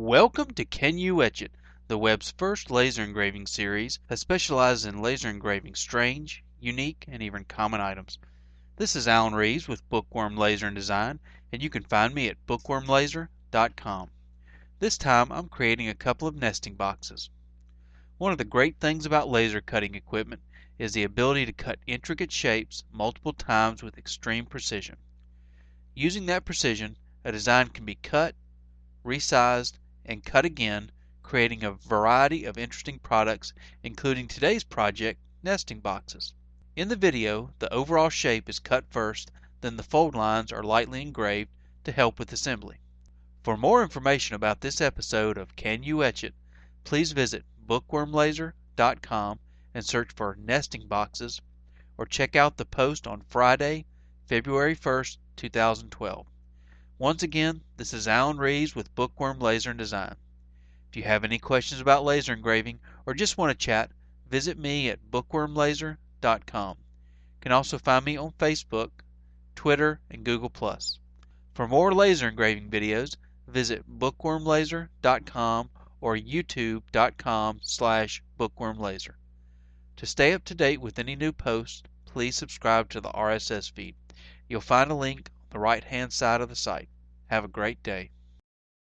Welcome to Can You Etch It, the web's first laser engraving series that specializes in laser engraving strange, unique, and even common items. This is Alan Reeves with Bookworm Laser and Design, and you can find me at bookwormlaser.com. This time I'm creating a couple of nesting boxes. One of the great things about laser cutting equipment is the ability to cut intricate shapes multiple times with extreme precision. Using that precision, a design can be cut, resized, and cut again, creating a variety of interesting products, including today's project, nesting boxes. In the video, the overall shape is cut first, then the fold lines are lightly engraved to help with assembly. For more information about this episode of Can You Etch It, please visit bookwormlaser.com and search for nesting boxes, or check out the post on Friday, February 1st, 2012. Once again, this is Alan Reeves with Bookworm Laser and Design. If you have any questions about laser engraving or just want to chat, visit me at bookwormlaser.com. You can also find me on Facebook, Twitter, and Google+. For more laser engraving videos, visit bookwormlaser.com or youtube.com slash bookwormlaser. To stay up to date with any new posts, please subscribe to the RSS feed. You'll find a link the right hand side of the site. Have a great day.